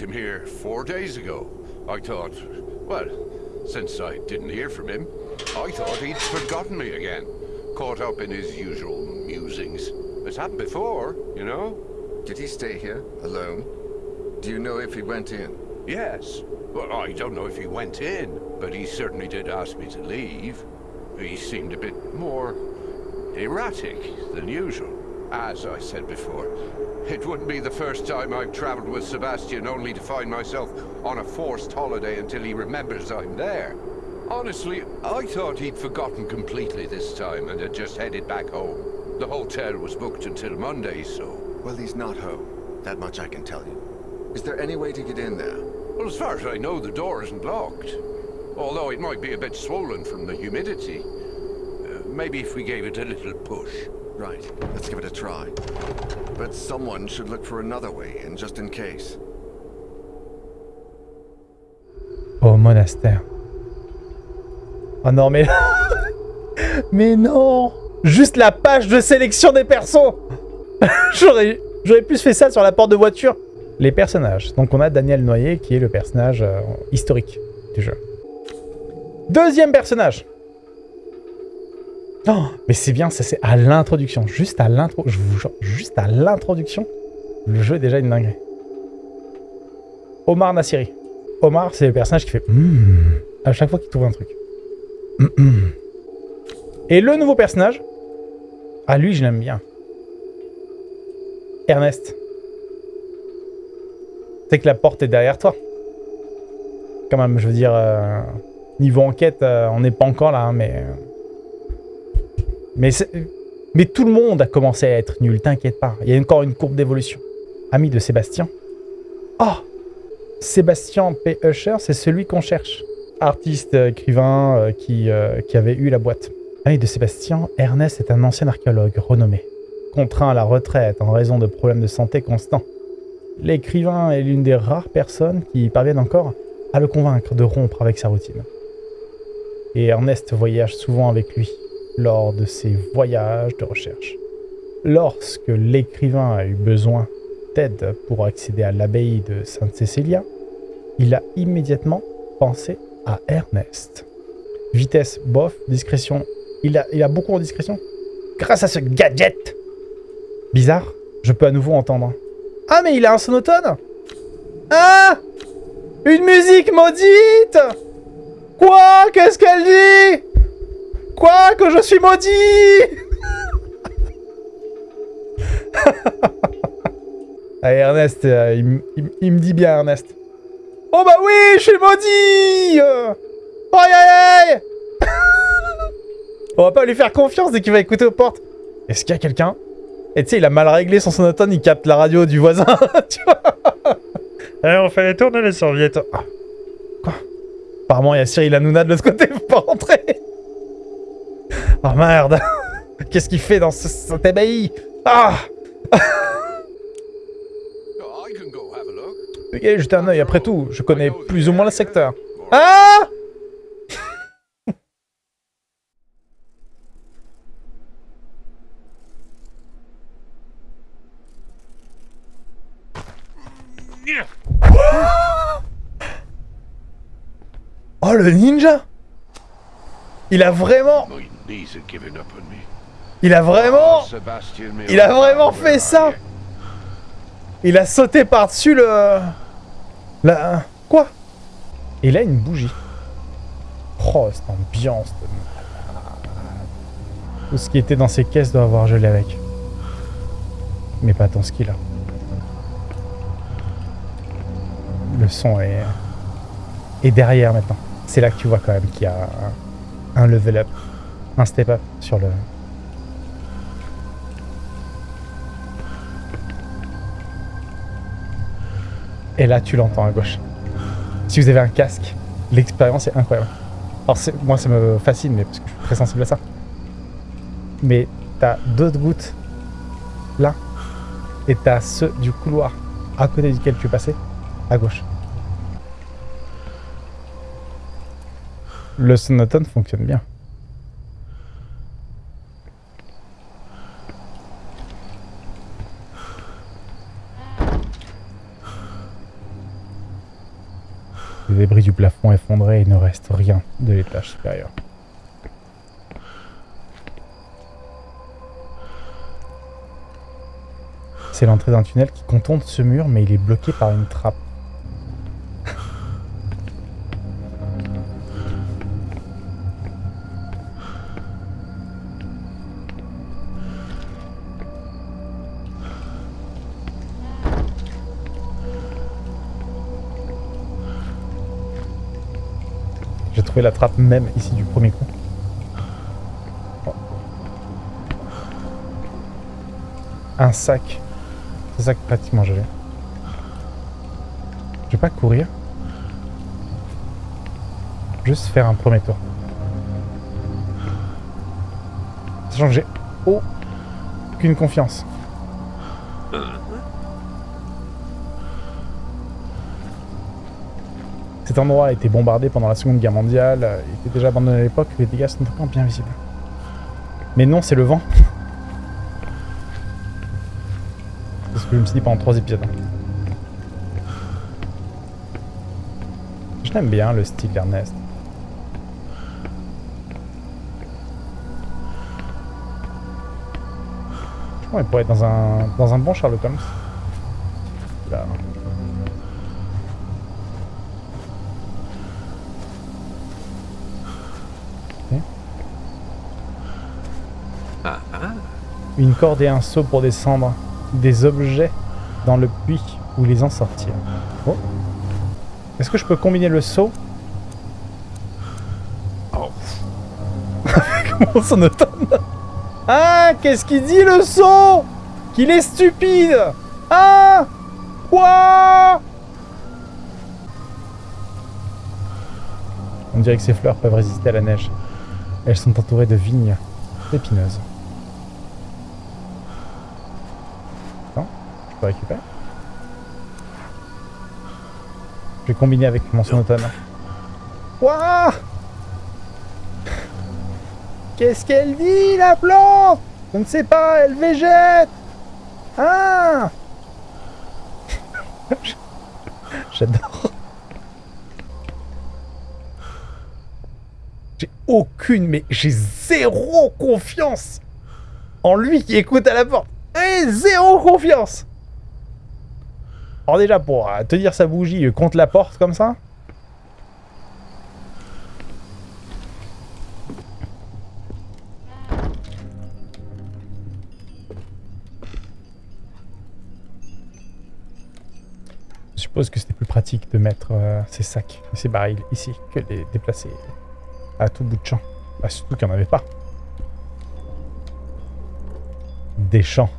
Left him here four days ago. I thought, well, since I didn't hear from him, I thought he'd forgotten me again. Caught up in his usual musings. It's happened before, you know? Did he stay here, alone? Do you know if he went in? Yes. Well, I don't know if he went in, but he certainly did ask me to leave. He seemed a bit more erratic than usual. As I said before, it wouldn't be the first time I've traveled with Sebastian only to find myself on a forced holiday until he remembers I'm there. Honestly, I thought he'd forgotten completely this time and had just headed back home. The hotel was booked until Monday, so... Well, he's not home. That much I can tell you. Is there any way to get in there? Well, as far as I know, the door isn't locked. Although it might be a bit swollen from the humidity. Uh, maybe if we gave it a little push. Right, let's give it a try. But someone should look for another way in, just in case. Au monastère. Oh non, mais... mais non Juste la page de sélection des persos J'aurais plus fait ça sur la porte de voiture. Les personnages. Donc on a Daniel Noyer qui est le personnage euh, historique du jeu. Deuxième personnage. Oh, mais c'est bien, ça c'est à l'introduction. Juste à l'intro, juste à l'introduction, le jeu est déjà une dinguerie. Omar Nassiri. Omar, c'est le personnage qui fait hmm à chaque fois qu'il trouve un truc. Et le nouveau personnage, ah lui je l'aime bien. Ernest. C'est que la porte est derrière toi. Quand même, je veux dire, euh, niveau enquête, euh, on n'est pas encore là, hein, mais... Mais, tout le monde a commencé à être nul, t'inquiète pas. Il y a encore une courbe d'évolution. Ami de Sébastien. Oh Sébastien P. Usher, c'est celui qu'on cherche. Artiste, écrivain euh, qui, qui avait eu la boîte. Ami de Sébastien, Ernest est un ancien archéologue renommé. Contraint à la retraite en raison de problèmes de santé constants. L'écrivain est l'une des rares personnes qui parviennent encore à le convaincre de rompre avec sa routine. Et Ernest voyage souvent avec lui lors de ses voyages de recherche. Lorsque l'écrivain a eu besoin d'aide pour accéder à l'abbaye de Sainte-Cécilia, il a immédiatement pensé à Ernest. Vitesse, bof, discrétion. Il a, beaucoup en discrétion. Grâce à ce gadget Bizarre, je peux à nouveau entendre. Ah, mais il a un sonotone Ah Une musique maudite Quoi? Qu'est-ce qu'elle dit? Quoi Que je suis maudit Allez, Ernest, euh, il, me dit bien, Ernest. Oh bah oui, je suis maudit Aïe aïe aïe On va pas lui faire confiance dès qu'il va écouter aux portes. Est-ce qu'il y a quelqu'un? Et tu sais, il a mal réglé son sonotone, il capte la radio du voisin, tu vois Allez, on fait tourner les serviettes. Ah. Quoi? Apparemment, il y a Cyril Hanouna de l'autre côté, faut pas rentrer Oh merde. Qu'est-ce qu'il fait dans ce, cet ébahi Ah! Ok, jeter un oeil, après tout, je connais plus ou moins le secteur. Ah! Oh, le ninja! Il a vraiment... Il a vraiment... Il a vraiment fait ça Il a sauté par-dessus le... La... Quoi? Il a une bougie. Oh, cette ambiance Tout ce qui était dans ces caisses doit avoir gelé avec. Mais pas tant ce qu'il a. Le son est... est derrière maintenant. C'est là que tu vois quand même qu'il y a un level up, un step up sur le... Et là, tu l'entends à gauche. Si vous avez un casque, l'expérience est incroyable. Alors moi, ça me fascine, mais parce que je suis très sensible à ça. Mais t'as d'autres gouttes là, et t'as ceux du couloir à côté duquel tu es à gauche. Le sonotone fonctionne bien. Les effondrés et il ne reste rien de l'étage supérieur. C'est l'entrée d'un tunnel qui contourne ce mur, mais il est bloqué par une trappe. La trappe même ici du premier coup. Oh. Un sac. C'est ça que pratiquement j'avais. Je vais pas courir. Juste faire un premier tour. Sachant que j'ai aucune confiance. Cet endroit a été bombardé pendant la Seconde Guerre mondiale. euh, Il était déjà abandonné à l'époque. Les dégâts sont encore bien visibles. Mais non, c'est le vent. C'est ce que je me suis dit pendant trois épisodes. Je l'aime bien le style d'Ernest. Je pourrait être dans un, dans un bon Sherlock Holmes. Une corde et un seau pour descendre des objets dans le puits ou les en sortir. Oh. Est-ce que je peux combiner le seau? Oh, Comment son automne Ah Qu'est-ce qu'il dit le seau? Qu'il est stupide Ah Quoi? On dirait que ces fleurs peuvent résister à la neige. Elles sont entourées de vignes épineuses. Non Je Je vais combiner avec mon sonotone. Quoi Qu'est-ce qu'elle dit, la plante? Je ne sais pas, elle végète Ah J'adore. J'ai aucune, mais j'ai zéro confiance en lui qui écoute à la porte. Et zéro confiance Alors déjà, pour euh, tenir sa bougie euh, contre la porte comme ça, Je suppose que c'était plus pratique de mettre euh, ces sacs et ces barils ici que de les déplacer à tout bout de champ. Bah, surtout qu'il n'y en avait pas. Des champs.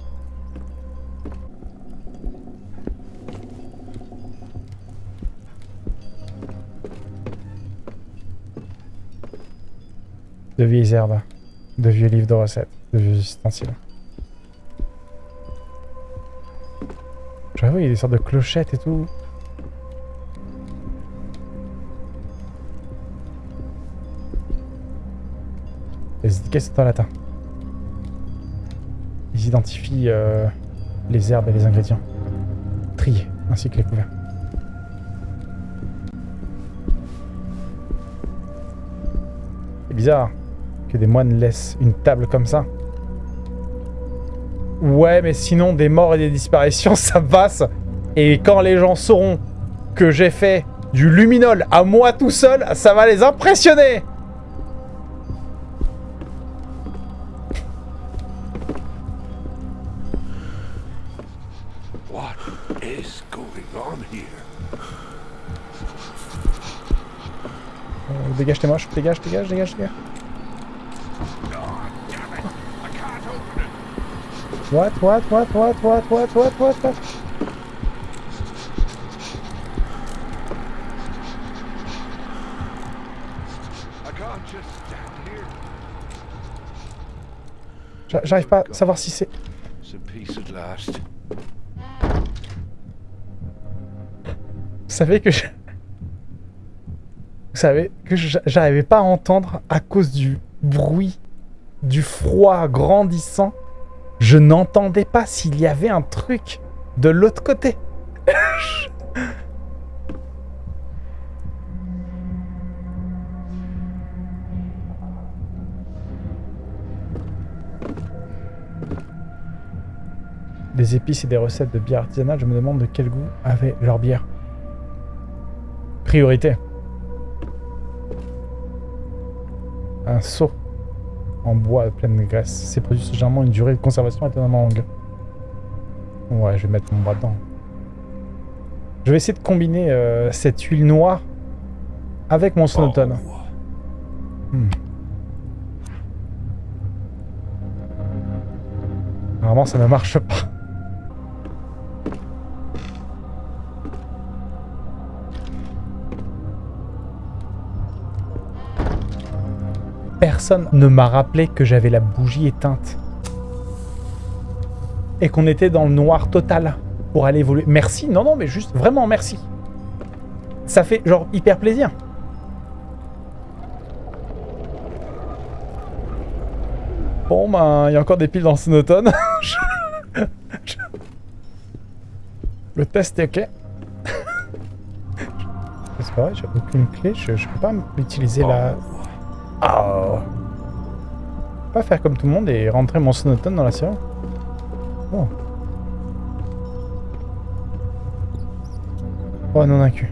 De vieilles herbes, de vieux livres de recettes, de vieux ustensiles. J'avoue, il y a des sortes de clochettes et tout. Les étiquettes sont en latin. Ils identifient euh, les herbes et les ingrédients. Triés, ainsi que les couverts. C'est bizarre que des moines laissent une table comme ça. Ouais, mais sinon, des morts et des disparitions, ça passe. Et quand les gens sauront que j'ai fait du luminol à moi tout seul, ça va les impressionner what is going on here? Euh, Dégage tes moches, dégage, dégage, dégage, dégage. Oh, damn it! I can't open it. What, what, what, what, what, what, what, what, what J'arrive pas à savoir si c'est... Vous savez que je... Vous savez que j'arrivais pas à entendre à cause du bruit, du froid grandissant. Je n'entendais pas s'il y avait un truc de l'autre côté. des épices et des recettes de bière artisanale, je me demande de quel goût avait leur bière. Priorité. Un seau en bois plein de graisse. Ces produits ont généralement une durée de conservation étonnamment longue. Ouais, je vais mettre mon bras dedans. Je vais essayer de combiner euh, cette huile noire avec mon sonotone. Hmm. Vraiment, ça ne marche pas. Personne ne m'a rappelé que j'avais la bougie éteinte. Et qu'on était dans le noir total pour aller évoluer. Merci, non, non, mais juste vraiment merci. Ça fait genre hyper plaisir. Bon, ben, il y a encore des piles dans ce automne. Le test est ok. C'est pas vrai, j'ai aucune clé, je, je peux pas utiliser la... Oh. Pas faire comme tout le monde et rentrer mon sonotone dans la série. Oh. Oh non, un cul.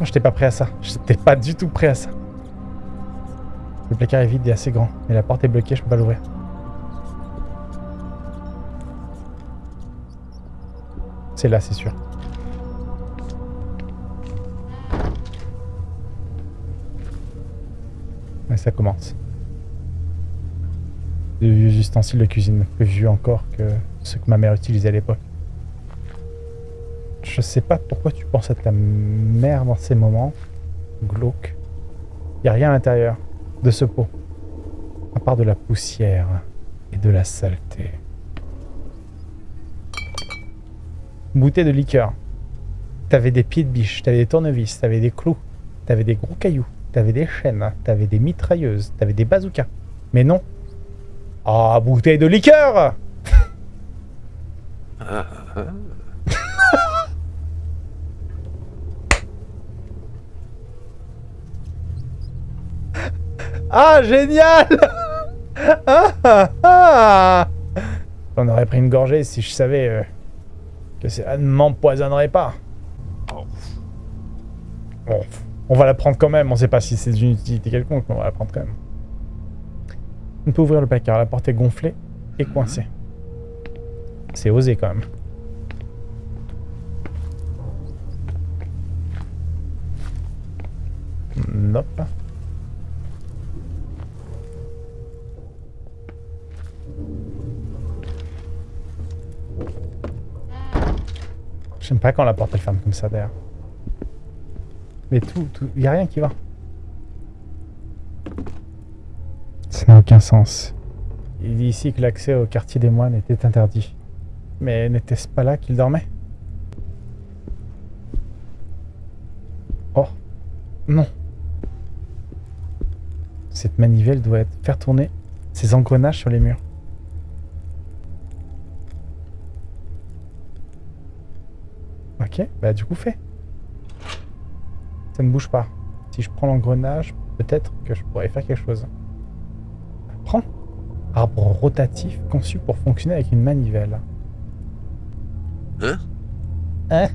Oh, j'étais pas prêt à ça. J'étais pas du tout prêt à ça. Le placard est vide et assez grand. Mais la porte est bloquée, je peux pas l'ouvrir. C'est là, c'est sûr. Ça commence. De vieux ustensiles de cuisine, plus vieux encore que ceux que ma mère utilisait à l'époque. Je sais pas pourquoi tu penses à ta mère dans ces moments. Glauque. Y a rien à l'intérieur de ce pot. À part de la poussière et de la saleté. Bouteille de liqueur. T'avais des pieds de biche, t'avais des tournevis, t'avais des clous, t'avais des gros cailloux, t'avais des chaînes, t'avais des mitrailleuses, t'avais des bazookas. Mais non. Ah, bouteille de liqueur Ah, génial ah, ah, On aurait pris une gorgée si je savais euh, que ça ne m'empoisonnerait pas. Bon, on va la prendre quand même. On sait pas si c'est d'une utilité quelconque, mais on va la prendre quand même. On peut ouvrir le placard. La porte est gonflée et coincée. C'est osé quand même. Nope. J'aime pas quand la porte elle ferme comme ça d'ailleurs. Mais tout, tout, y a rien qui va. Ça n'a aucun sens. Il dit ici que l'accès au quartier des moines était interdit. Mais n'était-ce pas là qu'il dormait? Oh Non Cette manivelle doit être faire tourner ses engrenages sur les murs. Ok, bah du coup fais. Ça ne bouge pas. Si je prends l'engrenage, peut-être que je pourrais faire quelque chose. Prends. Arbre rotatif conçu pour fonctionner avec une manivelle. Hein? Hein?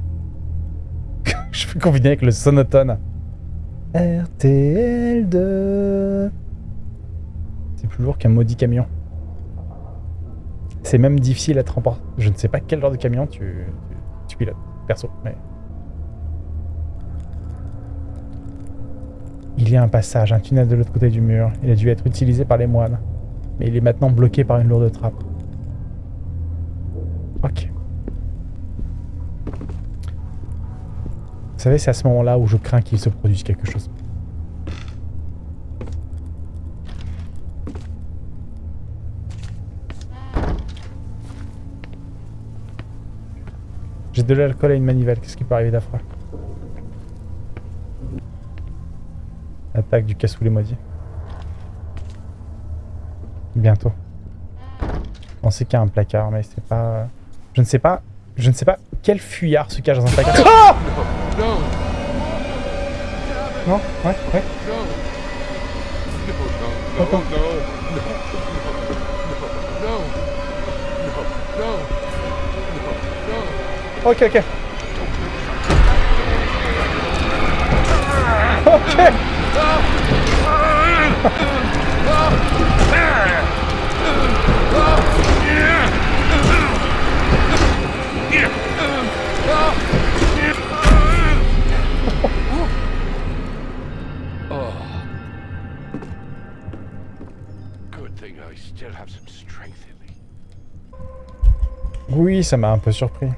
Je peux combiner avec le sonotone. RTL2. C'est plus lourd qu'un maudit camion. C'est même difficile à transporter. Je ne sais pas quel genre de camion tu, tu, tu pilotes perso, mais... Il y a un passage, un tunnel de l'autre côté du mur. Il a dû être utilisé par les moines. Mais il est maintenant bloqué par une lourde trappe. Ok. Vous savez, c'est à ce moment-là où je crains qu'il se produise quelque chose. J'ai de l'alcool et une manivelle. Qu'est-ce qui peut arriver d'affreux? Attaque du cassoulet maudit. Bientôt. On sait qu'il y a un placard, mais c'est pas... Je ne sais pas... Je ne sais pas quel fuyard se cache dans un placard. Oh non, ouais, ouais. Ok, ok. Ok. Oui, ça m'a un peu surpris.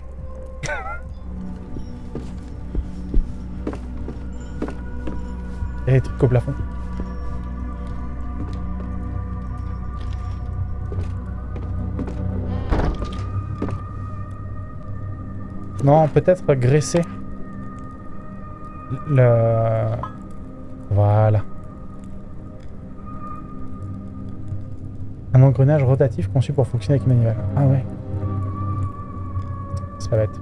Et les trucs au plafond. Non, peut-être graisser. Le... Voilà. Un engrenage rotatif conçu pour fonctionner avec une manivelle. Ah ouais. Ça va être.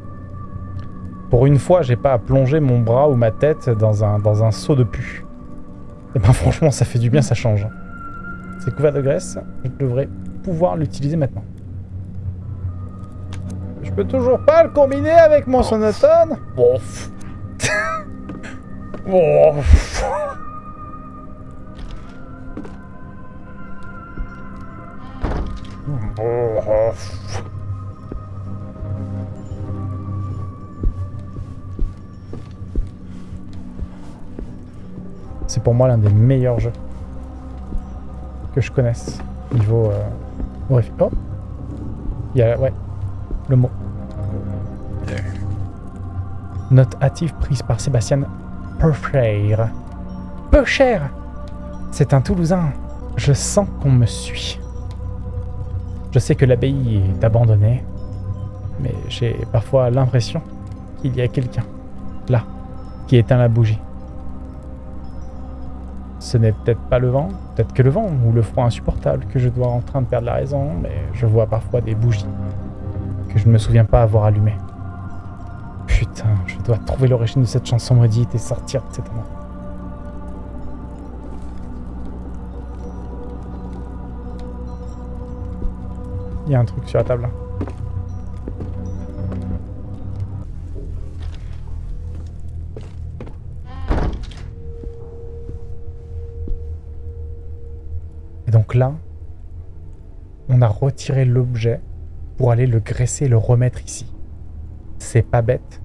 Pour une fois, j'ai pas à plonger mon bras ou ma tête dans un, dans un seau de pu. Et ben franchement, ça fait du bien, ça change. C'est couvert de graisse, je devrais pouvoir l'utiliser maintenant. Je peux toujours pas le combiner avec mon sonotone pour moi l'un des meilleurs jeux que je connaisse. Niveau... Euh... Oh Il y a... Ouais. Le mot. Note hâtive prise par Sébastien Purcher. Purcher C'est un Toulousain. Je sens qu'on me suit. Je sais que l'abbaye est abandonnée, mais j'ai parfois l'impression qu'il y a quelqu'un, là, qui éteint la bougie. Ce n'est peut-être pas le vent, peut-être que le vent ou le froid insupportable que je dois en train de perdre la raison, mais je vois parfois des bougies que je ne me souviens pas avoir allumées. Putain, je dois trouver l'origine de cette chanson maudite et sortir de cet endroit. Il y a un truc sur la table. Donc là, on a retiré l'objet pour aller le graisser et le remettre ici. C'est pas bête,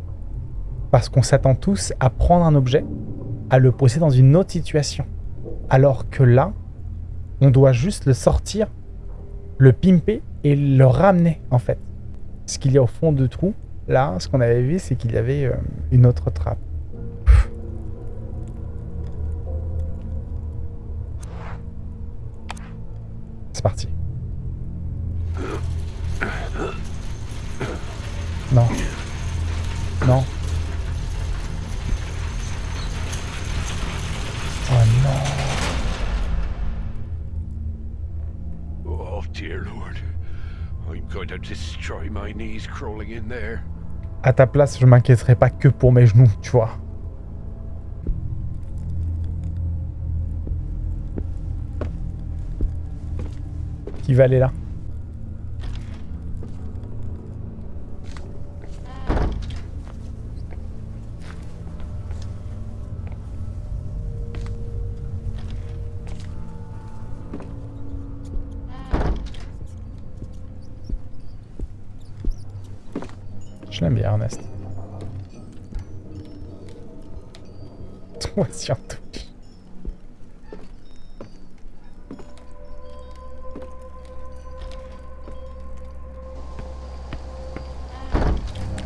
parce qu'on s'attend tous à prendre un objet, à le poser dans une autre situation. Alors que là, on doit juste le sortir, le pimper et le ramener en fait. Ce qu'il y a au fond du trou, là, ce qu'on avait vu, c'est qu'il y avait euh, une autre trappe. À ta place, je m'inquiéterais pas que pour mes genoux, tu vois. Qui va aller là? Toi surtout.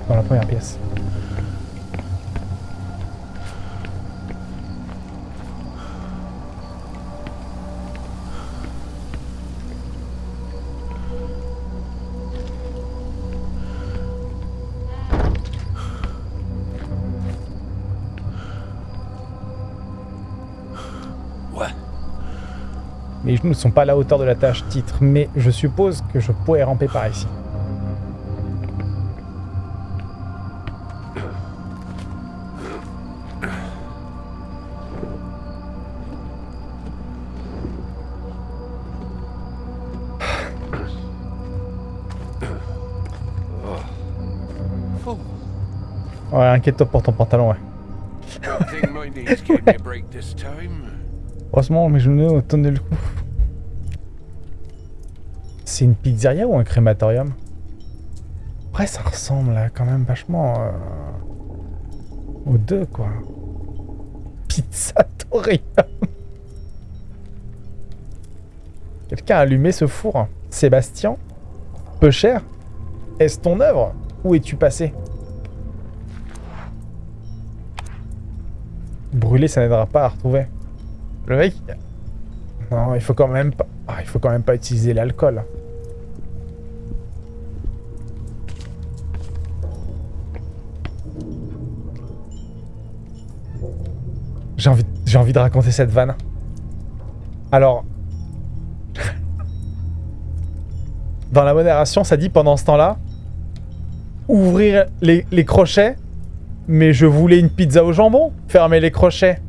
Dans la première pièce. Mes genoux ne sont pas à la hauteur de la tâche titre, mais je suppose que je pourrais ramper par ici. Ouais, inquiète-toi pour ton pantalon, ouais. Heureusement, mes genoux ont tenu le coup. C'est une pizzeria ou un crématorium? Après, ça ressemble là, quand même vachement euh, aux deux, quoi. Pizzatorium Quelqu'un a allumé ce four Sébastien Peu cher Est-ce ton œuvre? Où es-tu passé? Brûler, ça n'aidera pas à retrouver. Le mec... Non, il faut quand même pas... Ah, il faut quand même pas utiliser l'alcool. J'ai envie, de raconter cette vanne. Alors... Dans la modération, ça dit pendant ce temps-là... Ouvrir les, crochets, mais je voulais une pizza au jambon. Fermer les crochets.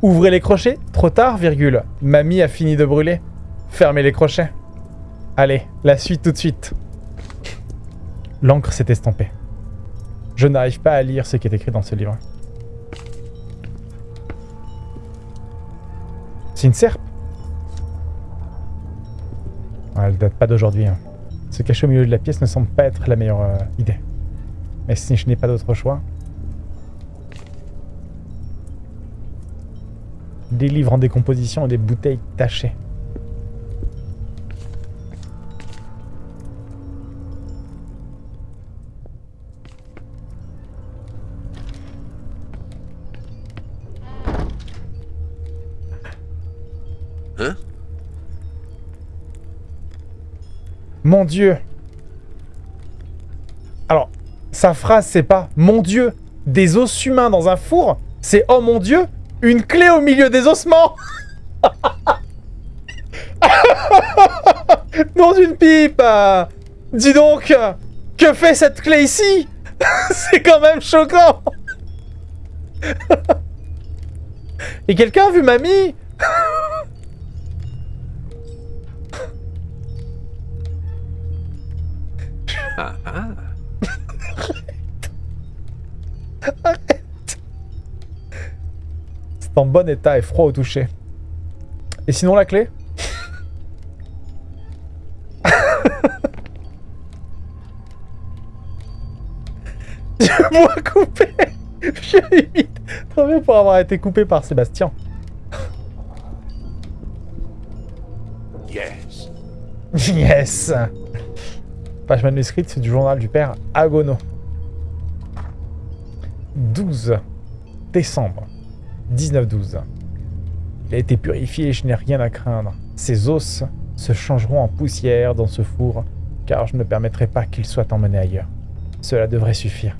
Ouvrez les crochets. Trop tard, virgule. Mamie a fini de brûler. Fermez les crochets. Allez, la suite tout de suite. L'encre s'est estampée. Je n'arrive pas à lire ce qui est écrit dans ce livre. C'est une serpe Ah, Elle date pas d'aujourd'hui. hein. Se cacher au milieu de la pièce ne semble pas être la meilleure euh, idée. Mais si je n'ai pas d'autre choix... Des livres en décomposition et des bouteilles tachées. Mon Dieu. Alors, sa phrase, c'est pas « Mon Dieu, des os humains dans un four », c'est « Oh mon Dieu, une clé au milieu des ossements !» Nom d'une pipe! Dis donc, que fait cette clé ici? C'est quand même choquant! Et quelqu'un a vu mamie? Ah, ah. C'est en bon état et froid au toucher. Et sinon la clé? Moi coupé Je limite trop bien pour avoir été coupé par Sébastien. Yes. Yes Page manuscrite du journal du père Agono. 12 décembre 1912. Il a été purifié et je n'ai rien à craindre. Ses os se changeront en poussière dans ce four, car je ne permettrai pas qu'il soit emmené ailleurs. Cela devrait suffire.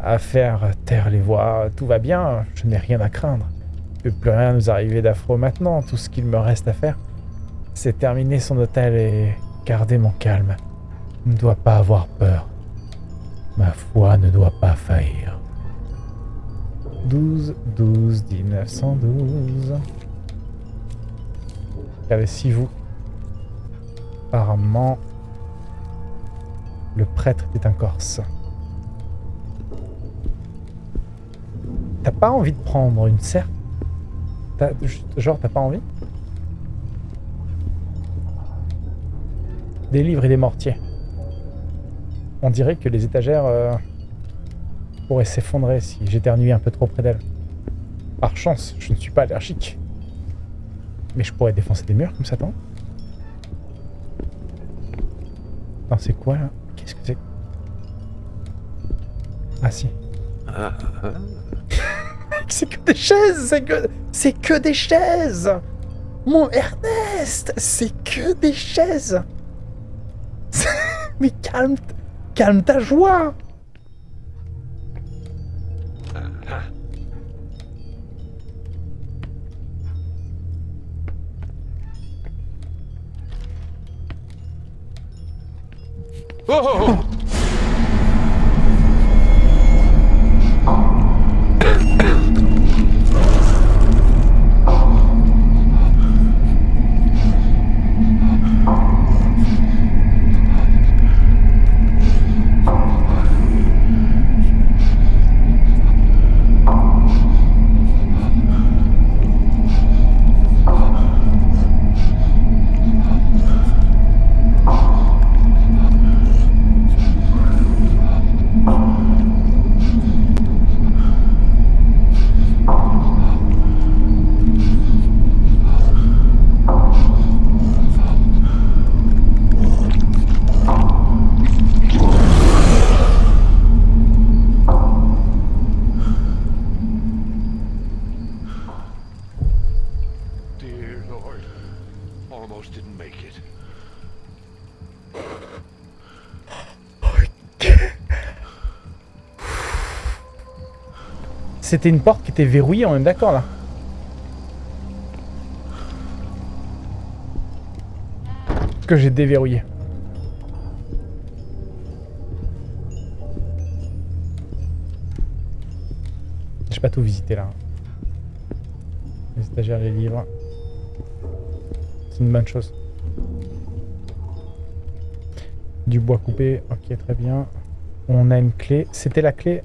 À faire taire les voix, tout va bien, je n'ai rien à craindre. Il ne peut plus rien nous arriver d'affreux maintenant, tout ce qu'il me reste à faire, c'est terminer son hôtel et garder mon calme. Ne dois pas avoir peur. Ma foi ne doit pas faillir. 12, 12, 1912. Regardez, si vous... Apparemment, le prêtre était un Corse. T'as pas envie de prendre une serpe? Genre, t'as pas envie? Des livres et des mortiers. On dirait que les étagères euh, pourraient s'effondrer si j'éternuais un peu trop près d'elles. Par chance, je ne suis pas allergique. Mais je pourrais défoncer des murs comme ça, non? Non, c'est quoi là? Qu'est-ce que c'est? Ah si. Ah. C'est que des chaises C'est que... C'est que des chaises Mon Ernest C'est que des chaises Mais calme... Calme ta joie Oh, oh, oh. C'était une porte qui était verrouillée, on est d'accord là Que j'ai déverrouillé. J'ai pas tout visité là. Les stagiaires, les livres. C'est une bonne chose. Du bois coupé, ok très bien. On a une clé. C'était la clé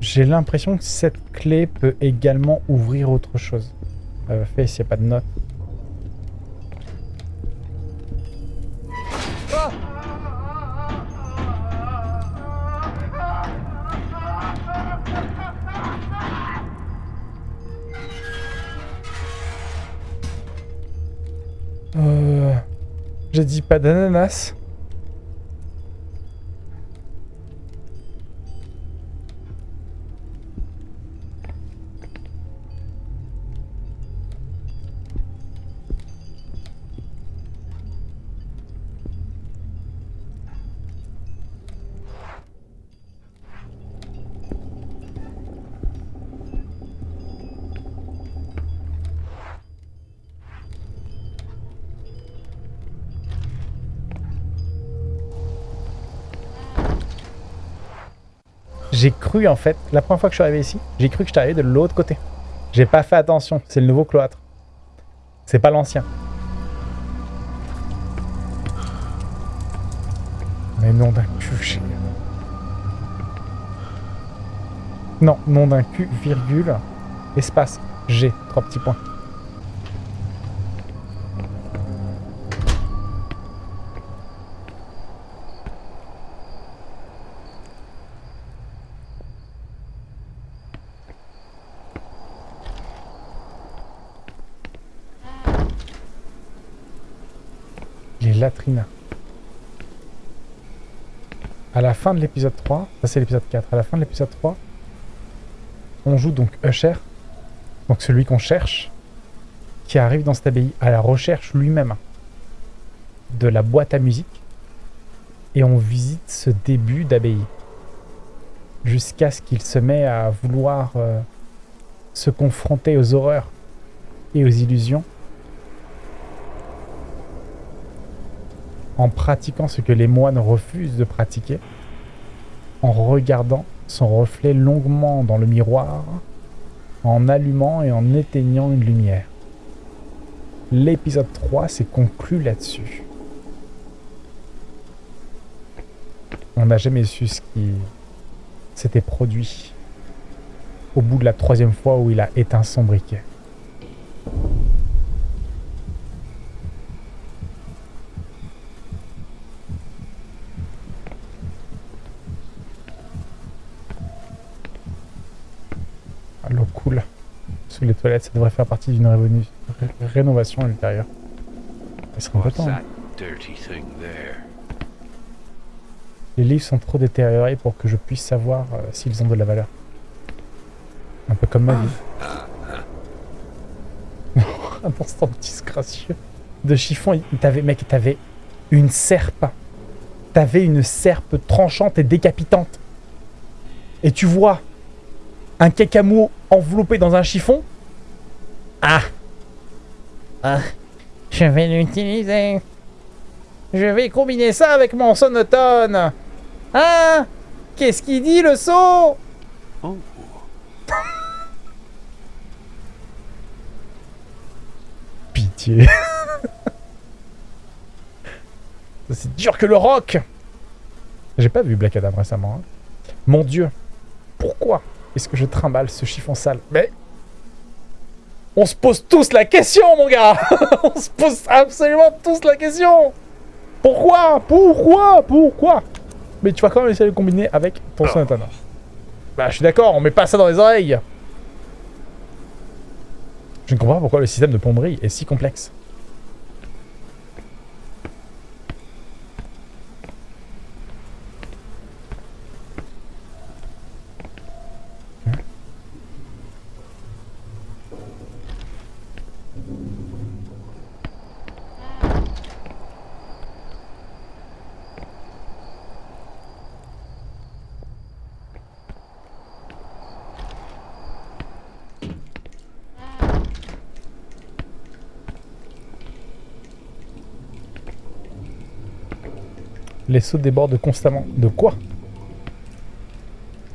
j'ai l'impression que cette clé peut également ouvrir autre chose. Euh, fait s'il n'y a pas de note. Euh, J'ai dit pas d'ananas. En fait, la première fois que je suis arrivé ici, j'ai cru que je arrivé de l'autre côté. J'ai pas fait attention, c'est le nouveau cloître. C'est pas l'ancien. Mais nom d'un cul. Non, nom d'un cul, virgule, espace, G, trois petits points. Les latrines. À la fin de l'épisode 3, ça c'est l'épisode 4, à la fin de l'épisode 3, on joue donc Usher, donc celui qu'on cherche, qui arrive dans cette abbaye à la recherche lui-même de la boîte à musique, et on visite ce début d'abbaye, jusqu'à ce qu'il se met à vouloir euh, se confronter aux horreurs et aux illusions, en pratiquant ce que les moines refusent de pratiquer, en regardant son reflet longuement dans le miroir, en allumant et en éteignant une lumière. L'épisode 3 s'est conclu là-dessus. On n'a jamais su ce qui s'était produit au bout de la troisième fois où il a éteint son briquet. Ah, L'eau coule sous les toilettes, ça devrait faire partie d'une ré- rénovation ultérieure. Il serait hein. there? Les livres sont trop détériorés pour que je puisse savoir euh, s'ils ont de la valeur. Un peu comme ma vie. un instant disgracieux. De chiffon, t'avais, mec, t'avais une serpe. T'avais une serpe tranchante et décapitante. Et tu vois un cacamou enveloppé dans un chiffon Ah Ah, je vais l'utiliser. Je vais combiner ça avec mon sonotone. Ah Qu'est-ce qu'il dit le saut? Oh, Pitié. C'est dur que le rock J'ai pas vu Black Adam récemment. hein. Mon dieu, pourquoi est-ce que je trimballe ce chiffon sale? Mais... On se pose tous la question, mon gars. On se pose absolument tous la question. Pourquoi? Pourquoi? Pourquoi? Mais tu vas quand même essayer de le combiner avec ton sonotone. Bah, je suis d'accord, on met pas ça dans les oreilles. Je ne comprends pas pourquoi le système de plomberie est si complexe. Les seaux débordent constamment. De quoi?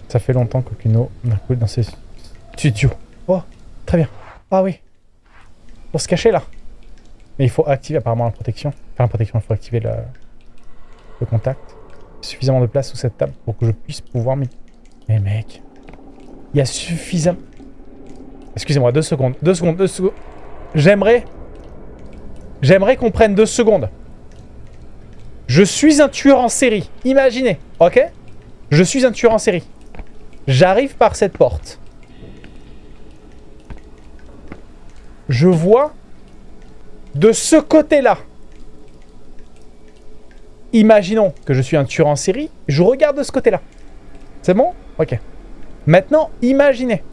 Ça fait longtemps qu'aucune n'a coulé dans ces studios. Oh, très bien. Ah oui. Pour se cacher là. Mais il faut activer apparemment la protection. Enfin, la protection, il faut activer le, le contact. Suffisamment de place sous cette table pour que je puisse pouvoir m'y... Mais mec, il y a suffisamment... Excusez-moi, deux secondes, deux secondes, deux secondes. J'aimerais... J'aimerais qu'on prenne deux secondes. Je suis un tueur en série. Imaginez, ok? Je suis un tueur en série. J'arrive par cette porte. Je vois de ce côté-là. Imaginons que je suis un tueur en série. Je regarde de ce côté-là. C'est bon? Ok. Maintenant, imaginez.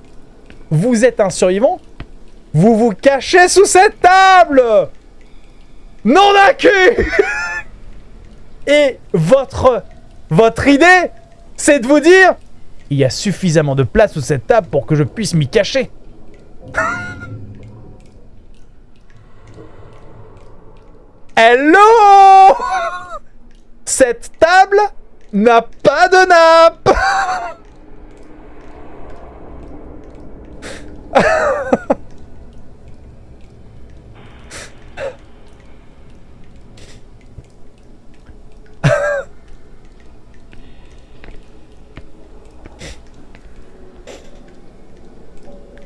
Vous êtes un survivant. Vous vous cachez sous cette table Non d'accu Et votre, votre idée, c'est de vous dire il y a suffisamment de place sous cette table pour que je puisse m'y cacher. Hello? Cette table n'a pas de nappe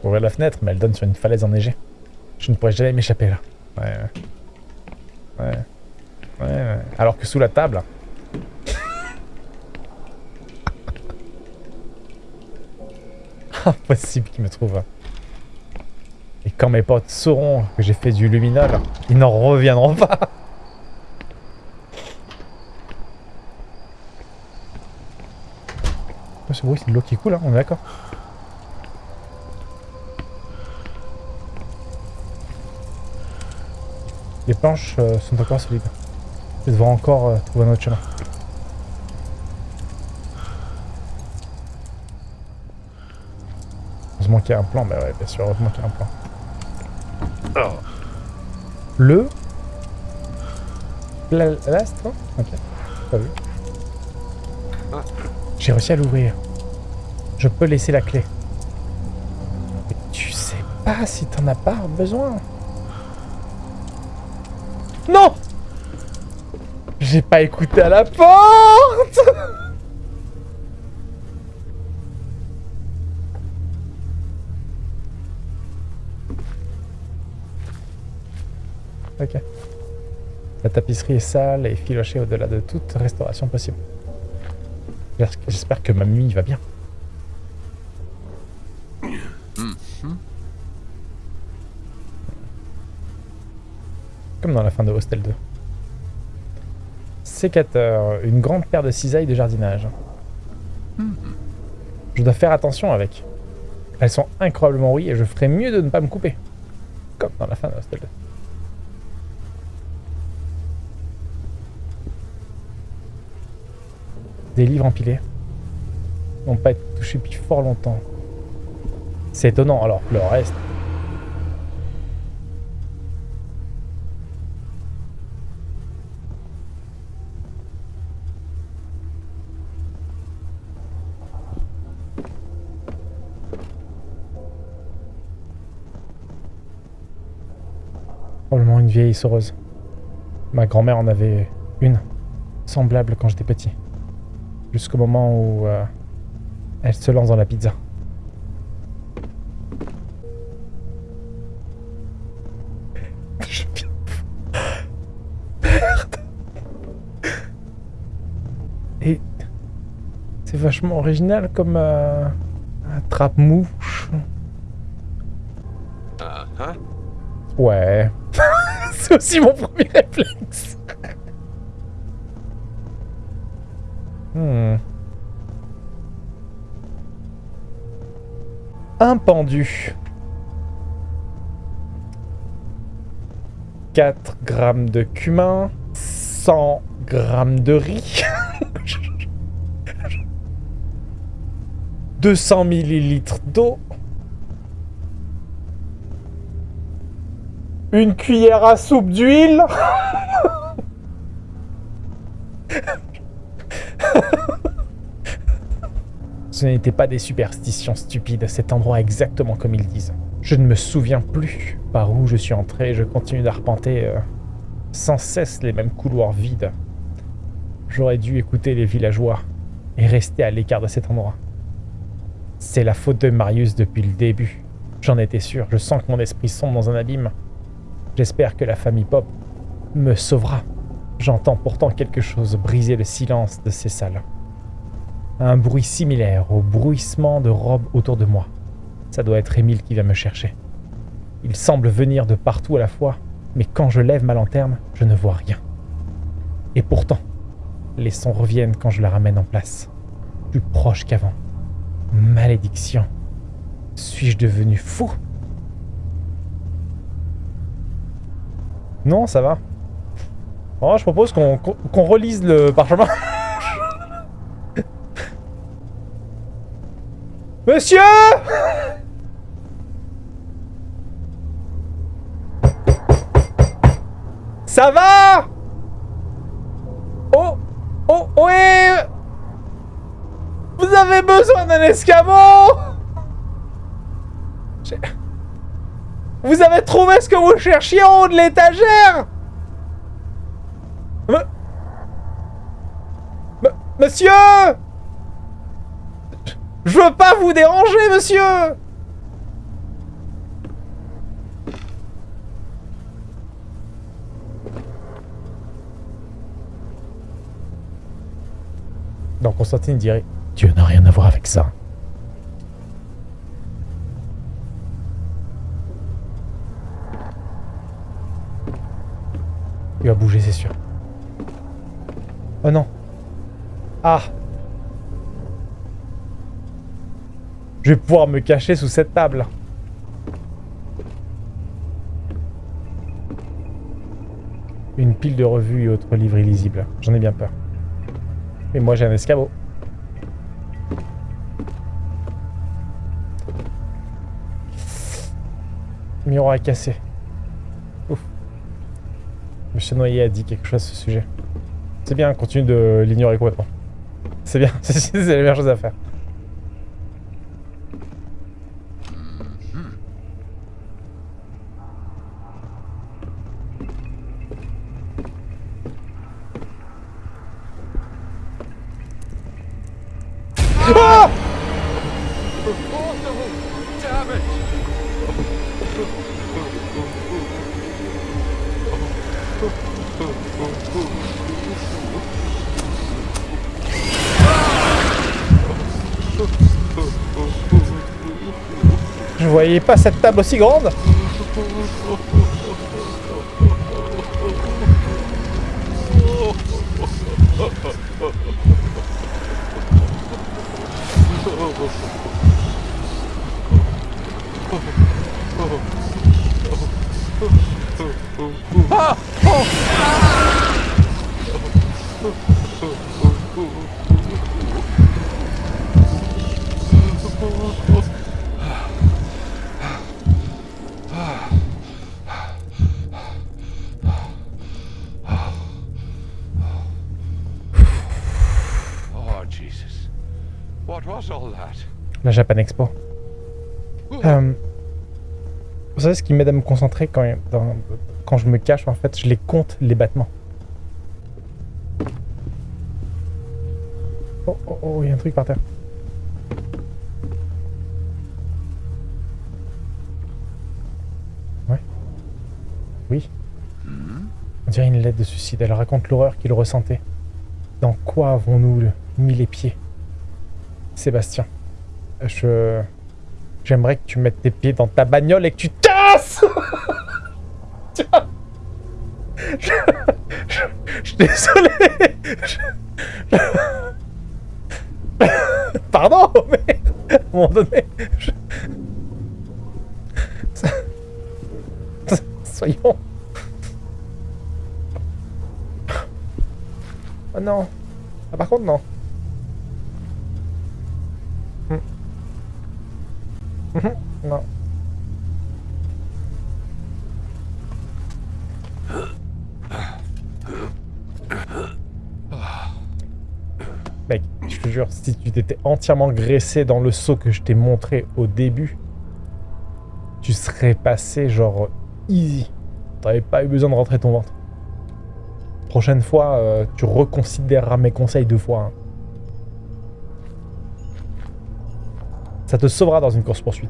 Ouvrir la fenêtre, mais elle donne sur une falaise enneigée. Je ne pourrais jamais m'échapper là. Ouais, ouais. Ouais. Ouais, ouais. Alors que sous la table... Impossible qu'ils me trouvent. Et quand mes potes sauront que j'ai fait du luminol, ils n'en reviendront pas. Oh, ce bruit, c'est de l'eau qui coule, hein, on est d'accord? Planches euh, sont encore solides. Je devoir encore euh, trouver un autre chemin. Heureusement qu'il y a un plan, bah ouais, bien sûr, heureusement qu'il y a un plan. Alors. Le... La- L'astre Ok, pas vu. J'ai réussi à l'ouvrir. Je peux laisser la clé. Mais tu sais pas si t'en as pas besoin. Non J'ai pas écouté à la porte Ok. La tapisserie est sale et filochée au-delà de toute restauration possible. J'espère- que ma nuit va bien. Comme dans la fin de Hostel 2. Sécateur, une grande paire de cisailles de jardinage. Je dois faire attention avec. Elles sont incroyablement rouillées et je ferais mieux de ne pas me couper. Comme dans la fin de Hostel 2. Des livres empilés. N'ont pas été touchés depuis fort longtemps. C'est étonnant, alors le reste. Vieille essoreuse. Ma grand-mère en avait une, semblable quand j'étais petit. Jusqu'au moment où euh, elle se lance dans la pizza. Je viens de- Merde. Et c'est vachement original comme euh, un trappe-mouche. Ah, hein? Ouais. C'est aussi mon premier réflexe. Hmm. Un pendu. 4 grammes de cumin. 100 grammes de riz. 200 millilitres d'eau. Une cuillère à soupe d'huile Ce n'étaient pas des superstitions stupides, cet endroit exactement comme ils disent. Je ne me souviens plus par où je suis entré je continue d'arpenter euh, sans cesse les mêmes couloirs vides. J'aurais dû écouter les villageois et rester à l'écart de cet endroit. C'est la faute de Marius depuis le début. J'en étais sûr, je sens que mon esprit sombre dans un abîme J'espère que la famille Pop me sauvera. J'entends pourtant quelque chose briser le silence de ces salles. Un bruit similaire au bruissement de robes autour de moi. Ça doit être Émile qui vient me chercher. Il semble venir de partout à la fois, mais quand je lève ma lanterne, je ne vois rien. Et pourtant, les sons reviennent quand je la ramène en place. Plus proche qu'avant. Malédiction. Suis-je devenu fou? Non, ça va. Oh, je propose qu'on qu'on relise le parchemin. Monsieur Ça va Oh Oh Oui Vous avez besoin d'un escabeau? Vous avez trouvé ce que vous cherchiez en haut de l'étagère Monsieur Je veux pas vous déranger, monsieur Donc Constantine dirait Dieu n'a rien à voir avec ça. Il va bouger, c'est sûr. Oh non. Ah Je vais pouvoir me cacher sous cette table. Une pile de revues et autres livres illisibles. J'en ai bien peur. Et moi j'ai un escabeau. Miroir est cassé. Monsieur Noyer a dit quelque chose à ce sujet. C'est bien, continue de l'ignorer complètement. C'est bien, c'est la meilleure chose à faire. Cette table aussi grande. Oh, La Japan Expo. Euh, vous savez ce qui m'aide à me concentrer quand, dans- quand je me cache En fait, je les compte, les battements. Oh, oh, oh, il y a un truc par terre. Ouais. Oui. On dirait une lettre de suicide. Elle raconte l'horreur qu'il ressentait. Dans quoi avons-nous mis les pieds? Sébastien, je... J'aimerais que tu mettes tes pieds dans ta bagnole et que tu tasses! Tiens. je... je... je suis désolé! Je- je- Pardon, mais à moment donné... je- Soyons... Oh non. Ah par contre non Non. Mec, tu, te jure, si tu t'étais entièrement graissé dans le saut que je t'ai montré au début, tu serais passé genre easy. T'avais pas eu besoin de rentrer ton ventre. Prochaine fois, euh, tu reconsidéreras mes conseils deux fois. hein. Ça te sauvera dans une course-poursuite.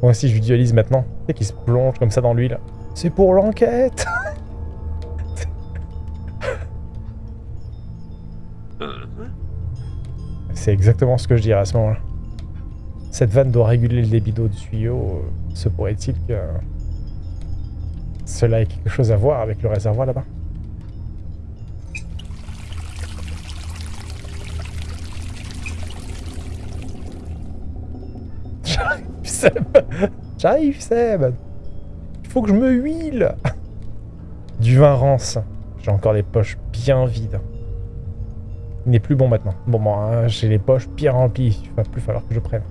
Moi aussi, je visualise maintenant. Tu sais qu'il se plonge comme ça dans l'huile. C'est pour l'enquête C'est exactement ce que je dirais à ce moment-là. Cette vanne doit réguler le débit d'eau du tuyau. Se pourrait-il que cela ait quelque chose à voir avec le réservoir là-bas? J'arrive, Seb Il faut que je me huile Du vin rance. J'ai encore les poches bien vides. Il n'est plus bon maintenant. Bon, moi, j'ai les poches bien remplies. Il va plus falloir que je prenne.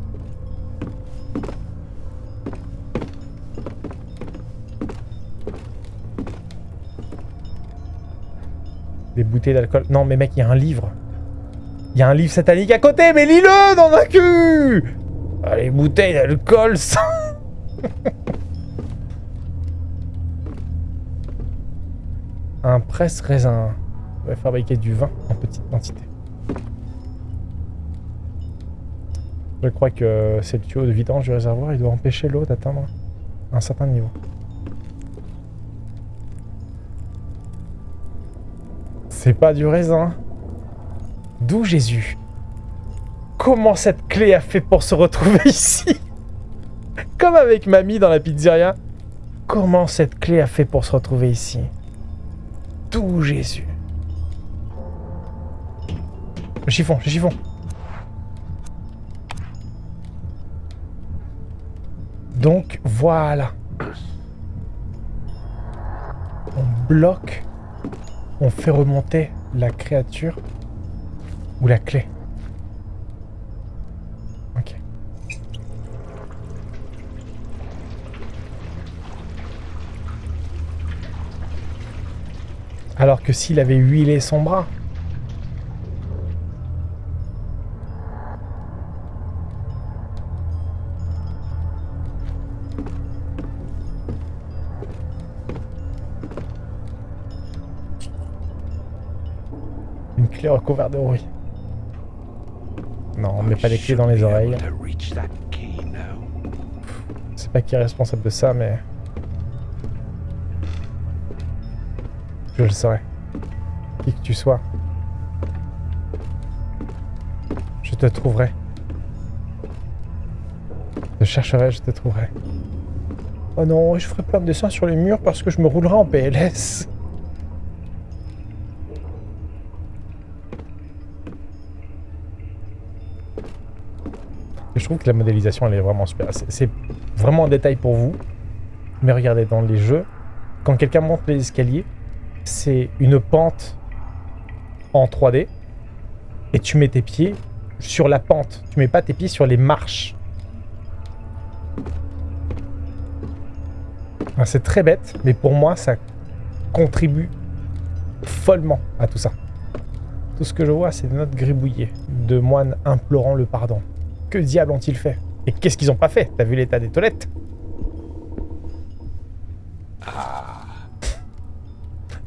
Des bouteilles d'alcool. Non, mais mec, il y a un livre. Il y a un livre satanique à côté, mais lis-le dans un cul ah, Les bouteilles d'alcool, ça... un presse-raisin. On va fabriquer du vin en petite quantité. Je crois que c'est le tuyau de vidange du réservoir. Il doit empêcher l'eau d'atteindre un certain niveau. C'est pas du raisin. D'où Jésus? Comment cette clé a fait pour se retrouver ici? Comme avec mamie dans la pizzeria. Comment cette clé a fait pour se retrouver ici? D'où Jésus Le chiffon, le chiffon. Donc, voilà. On bloque. On fait remonter la créature ou la clé. Ok. Alors que s'il avait huilé son bras. Une clé recouverte de rouille. Non, on met pas les clés dans les oreilles. Je sais pas qui est responsable de ça, mais... Je le saurai. Qui que tu sois. Je te trouverai. Je chercherai, je te trouverai. Oh non, je ferai plein de dessins sur les murs parce que je me roulerai en PLS. Je trouve que la modélisation, elle est vraiment super. C'est- C'est vraiment un détail pour vous. Mais regardez, dans les jeux, quand quelqu'un monte les escaliers, c'est une pente en 3D. Et tu mets tes pieds sur la pente. Tu mets pas tes pieds sur les marches. Ah, C'est très bête, mais pour moi, ça contribue follement à tout ça. Tout ce que je vois, c'est des notes gribouillées de moines implorant le pardon. Que diable ont-ils fait? Et qu'est-ce qu'ils ont pas fait? T'as vu l'état des toilettes?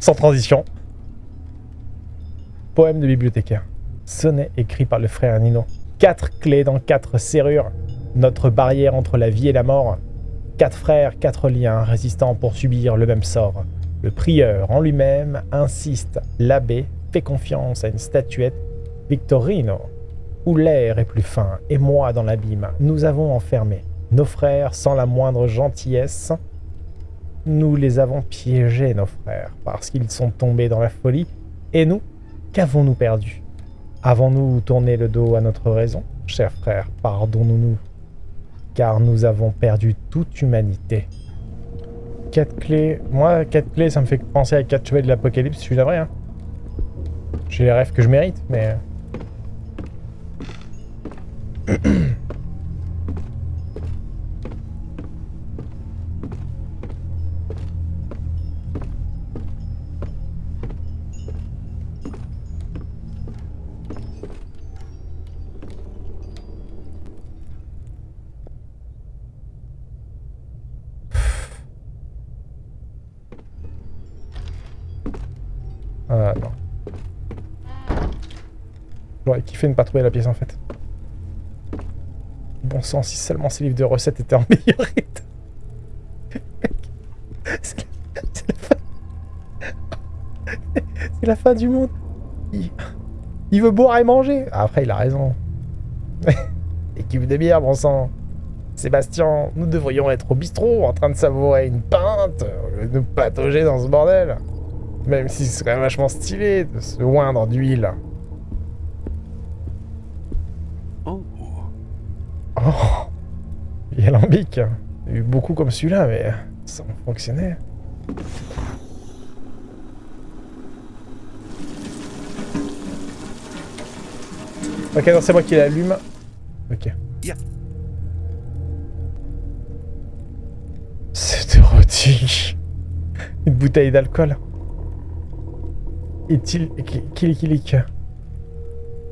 Sans transition. Poème de bibliothécaire. Sonnet écrit par le frère Nino. Quatre clés dans quatre serrures. Notre barrière entre la vie et la mort. Quatre frères, quatre liens résistants pour subir le même sort. Le prieur en lui-même insiste. L'abbé fait confiance à une statuette. Victorino, où l'air est plus fin, et moi dans l'abîme, nous avons enfermé nos frères sans la moindre gentillesse. Nous les avons piégés, nos frères, parce qu'ils sont tombés dans la folie. Et nous, qu'avons-nous perdu? Avons-nous tourné le dos à notre raison? Chers frères, pardonnons-nous, car nous avons perdu toute humanité. Quatre clés. Moi, quatre clés, ça me fait penser à quatre chevaliers de l'apocalypse, je suis vrai. Hein. J'ai les rêves que je mérite, mais... J'aurais kiffé ne pas trouver la pièce en fait. Bon sang, si seulement ces livres de recettes étaient en meilleur état. C'est la, fin. Du monde. Il, veut boire et manger. Après, il a raison. Équipe de bière, bon sang. Sébastien, nous devrions être au bistrot en train de savourer une pinte, de nous patauger dans ce bordel. Même si ce serait vachement stylé de se oindre d'huile. Il y a lambic. Il y a eu beaucoup comme celui-là, mais ça fonctionnait. Ok, non, c'est moi qui l'allume. Ok. Yeah. C'est érotique. Une bouteille d'alcool. Est-il... Kilikilic.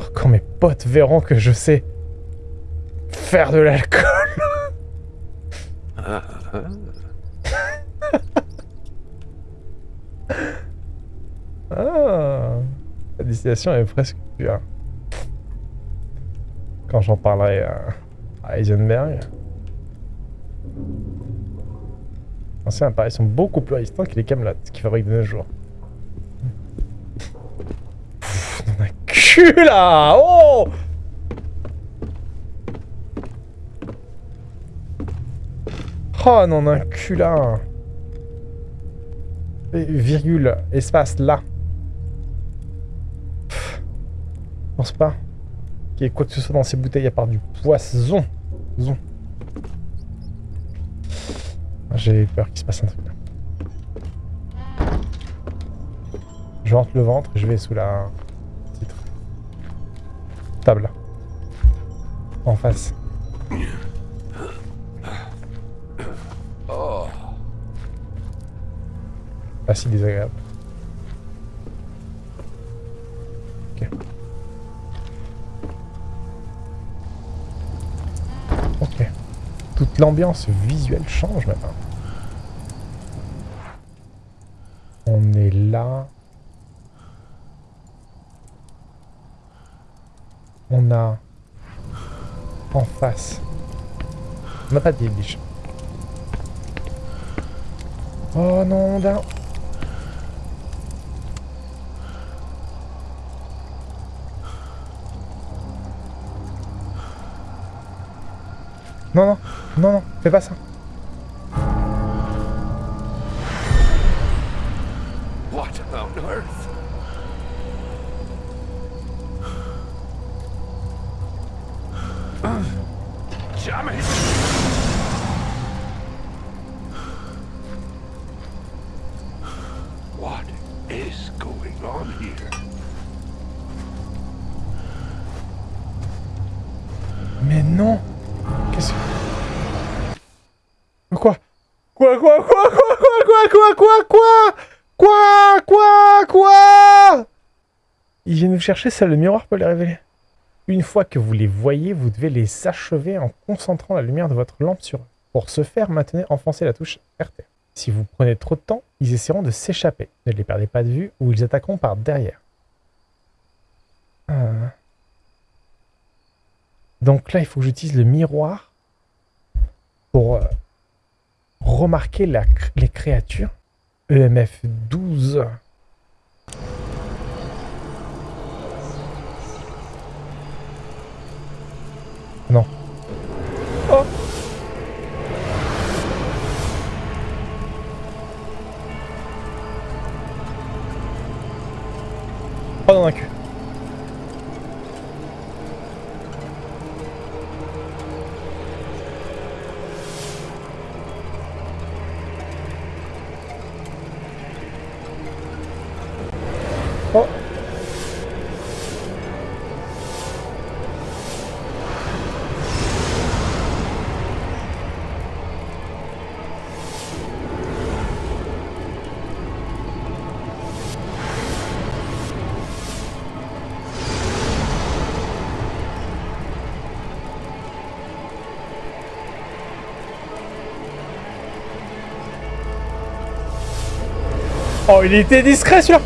Oh, quand mes potes verront que je sais faire de l'alcool. Ah, la destination est presque pure. Quand j'en parlerai à, à Heisenberg. Anciens appareils sont beaucoup plus résistants que les Camelot qui fabriquent de nos jours. Pfff, on a cul là Oh Oh non, un cul là Virgule, espace là. Je pense pas qu'il y ait quoi que ce soit dans ces bouteilles à part du poisson. Zon. J'ai peur qu'il se passe un truc là. Je rentre le ventre et je vais sous la titre. Table. En face. Si désagréable. Ok. Ok. Toute l'ambiance visuelle change maintenant. On est là. On a en face. On n'a pas de. Oh non, d'un. Non, non, non, non, fais pas ça. What on earth? Damn it! What is going on here? Mais non Quoi, quoi, quoi, quoi, quoi, quoi, quoi, quoi, quoi Quoi, quoi, quoi Ils viennent vous chercher, seul le miroir peut les révéler. Une fois que vous les voyez, vous devez les achever en concentrant la lumière de votre lampe sur eux. Pour ce faire, maintenez enfoncez la touche RT. Si vous prenez trop de temps, ils essaieront de s'échapper. Ne les perdez pas de vue ou ils attaqueront par derrière. Ah. Donc là, il faut que j'utilise le miroir pour remarquez la, les créatures EMF 12 Oh, il était discret celui-là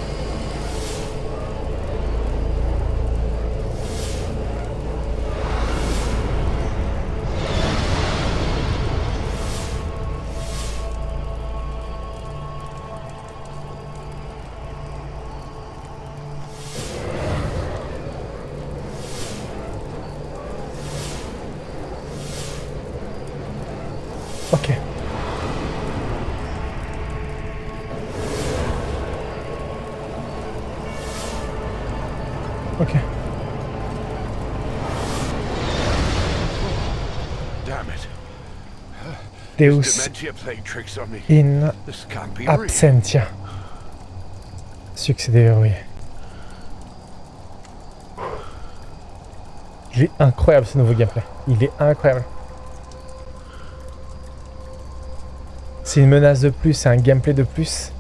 Deus in absentia. Succès déverrouillé. Il est incroyable ce nouveau gameplay. Il est incroyable. C'est une menace de plus, c'est un gameplay de plus.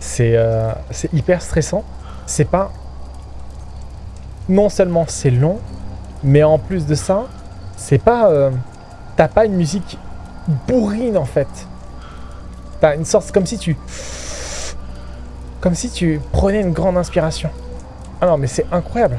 C'est euh, c'est hyper stressant. C'est pas... Non seulement c'est long, mais en plus de ça, c'est pas... euh, T'as pas une musique bourrine en fait. T'as une sorte... Comme si tu... Comme si tu prenais une grande inspiration. Ah non, mais c'est incroyable.